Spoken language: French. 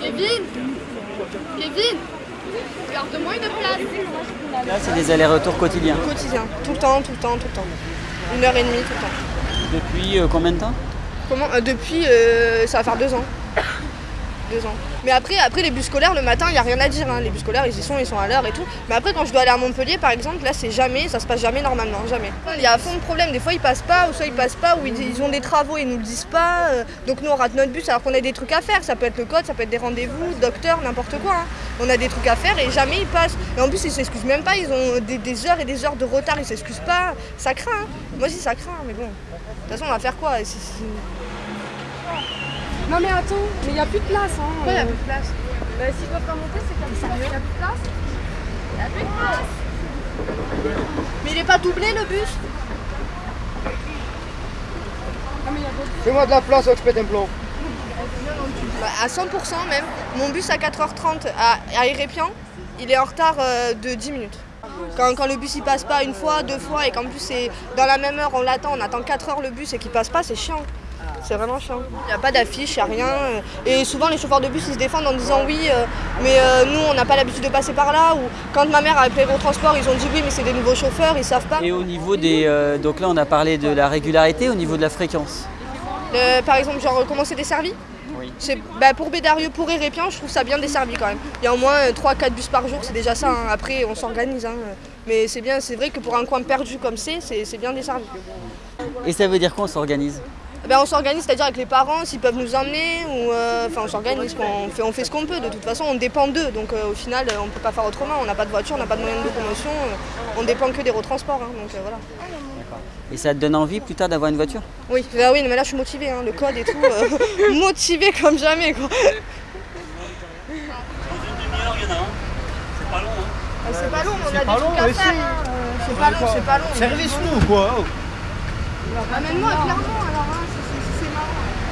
Kevin Kevin Garde-moi une place Là, c'est des allers-retours quotidiens. Quotidien, tout le temps, tout le temps, tout le temps. Une heure et demie tout le temps. Depuis euh, combien de temps? Comment? Euh, Depuis, euh, ça va faire deux ans. Mais après, après les bus scolaires, le matin, il n'y a rien à dire. hein. Les bus scolaires, ils y sont, ils sont à l'heure et tout. Mais après, quand je dois aller à Montpellier, par exemple, là, c'est jamais, ça se passe jamais normalement, jamais. Il y a à fond de problème. Des fois, ils passent pas, ou soit ils passent pas, ou ils, ont des travaux ils nous le disent pas. euh, donc nous, on rate notre bus alors qu'on a des trucs à faire. Ça peut être le code, ça peut être des rendez-vous, docteur, n'importe quoi. hein. On a des trucs à faire et jamais ils passent. Et en plus, ils s'excusent même pas. Ils ont des, heures et des heures de retard. Ils s'excusent pas. Ça craint. hein. Moi aussi, ça craint. Mais bon, de toute façon, on va faire quoi Non mais attends, mais il n'y a plus de place hein. Pourquoi il y a plus de place Bah s'ils peuvent pas monter, c'est comme ça. Il n'y a plus de place Il n'y a plus de place Mais il est pas doublé le bus Fais-moi de la place, je pète un plomb. Bah, À 100% même. Mon bus à 4h30 à, à Irépian, il est en retard euh, de 10 minutes. Quand, quand le bus il passe pas une fois, deux fois et qu'en plus c'est dans la même heure on l'attend, on attend 4 heures le bus et qu'il passe pas, c'est chiant. C'est vraiment chiant. Il n'y a pas d'affiche, il n'y a rien. Et souvent les chauffeurs de bus ils se défendent en disant oui, euh, mais euh, nous on n'a pas l'habitude de passer par là. Ou quand ma mère a appelé gros transport, ils ont dit oui, mais c'est des nouveaux chauffeurs, ils savent pas. Et au niveau des. euh, donc là, on a parlé de la régularité, au niveau de la fréquence. Par exemple, genre comment c'est desservi? Oui. Bah, Pour Bédarieux, pour Érépian, je trouve ça bien desservi quand même. Il y a au moins 3-4 bus par jour, c'est déjà ça. hein. Après, on s'organise. hein. Mais c'est bien, c'est vrai que pour un coin perdu comme c'est c'est bien desservi. Et ça veut dire quoi, on s'organise? Ben, on s'organise, c'est-à-dire avec les parents, s'ils peuvent nous emmener, ou euh, enfin on s'organise, on fait, on fait ce qu'on peut. De toute façon, on dépend d'eux, donc euh, au final, euh, on ne peut pas faire autrement. On n'a pas de voiture, on n'a pas de moyen de locomotion, euh, on dépend que des transports. donc euh, voilà. Et ça te donne envie plus tard d'avoir une voiture? Oui, bah oui, mais là je suis motivée, hein, le code et tout, euh, motivée comme jamais. Quoi. C'est pas long, on a des pas long, trucs à mais faire. hein, C'est pas long, c'est pas long. Service nous, quoi. Amène-moi avec l'argent alors, hein, c'est marrant.